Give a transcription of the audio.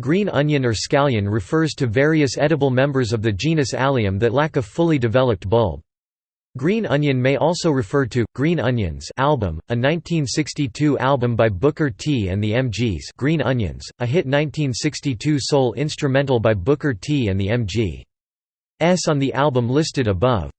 Green onion or scallion refers to various edible members of the genus Allium that lack a fully developed bulb. Green onion may also refer to Green Onions album, a 1962 album by Booker T and the MGs. Green Onions, a hit 1962 soul instrumental by Booker T and the MGs on the album listed above.